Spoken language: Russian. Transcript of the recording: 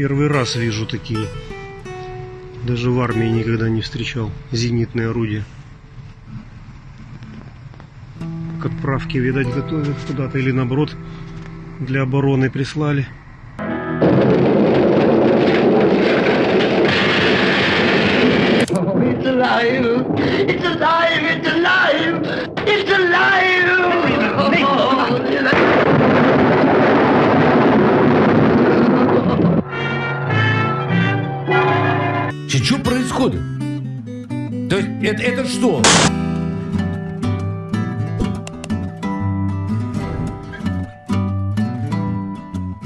Первый раз вижу такие. Даже в армии никогда не встречал. Зенитные орудия. К отправке, видать, готовят куда-то. Или наоборот, для обороны прислали. Alive! It's alive! Что происходит? То есть это, это что?